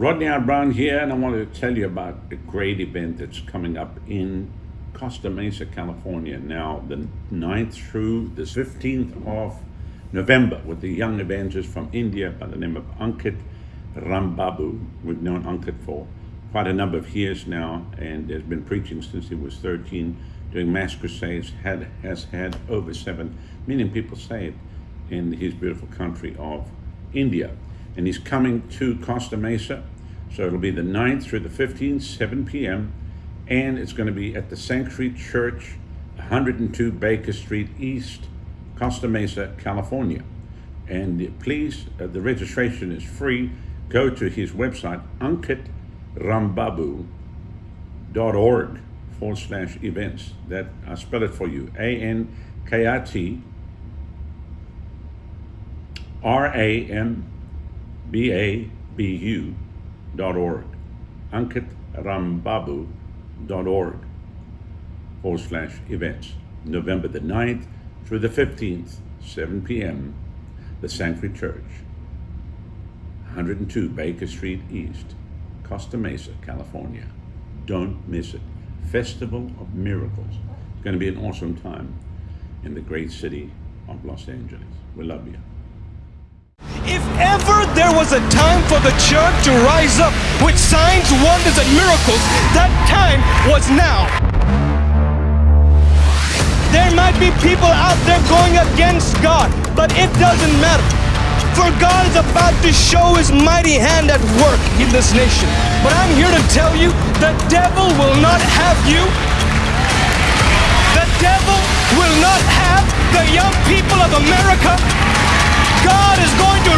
Rodney Howard-Browne here, and I wanted to tell you about a great event that's coming up in Costa Mesa, California, now the 9th through the 15th of November, with the young evangelist from India by the name of Ankit Rambabu. We've known Ankit for quite a number of years now, and has been preaching since he was 13, doing mass crusades, had, has had over 7 million people saved in his beautiful country of India and he's coming to Costa Mesa. So it'll be the 9th through the 15th, 7 p.m. And it's going to be at the Sanctuary Church, 102 Baker Street East, Costa Mesa, California. And please, uh, the registration is free. Go to his website, ankitrambabu.org forward slash events. That I spell it for you. A-N-K-I-T R-A-M babu.org, ankitrambabu.org forward slash events. November the 9th through the 15th, 7 p.m., the Sanctuary Church, 102 Baker Street East, Costa Mesa, California. Don't miss it. Festival of Miracles. It's going to be an awesome time in the great city of Los Angeles. We love you. If ever there was a time for the church to rise up with signs, wonders, and miracles, that time was now. There might be people out there going against God, but it doesn't matter. For God is about to show his mighty hand at work in this nation. But I'm here to tell you, the devil will not have you. The devil will not have the young people of America God is going to